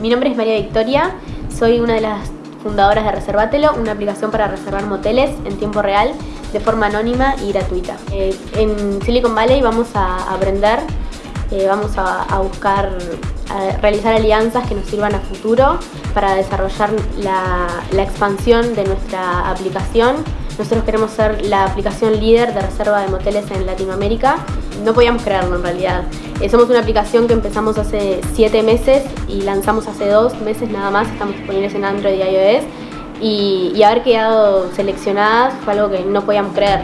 Mi nombre es María Victoria, soy una de las fundadoras de Reservatelo, una aplicación para reservar moteles en tiempo real de forma anónima y gratuita. Eh, en Silicon Valley vamos a aprender, eh, vamos a, buscar, a realizar alianzas que nos sirvan a futuro para desarrollar la, la expansión de nuestra aplicación nosotros queremos ser la aplicación líder de reserva de moteles en Latinoamérica. No podíamos creerlo en realidad. Somos una aplicación que empezamos hace 7 meses y lanzamos hace 2 meses nada más. Estamos disponibles en Android y iOS. Y haber quedado seleccionadas fue algo que no podíamos creer.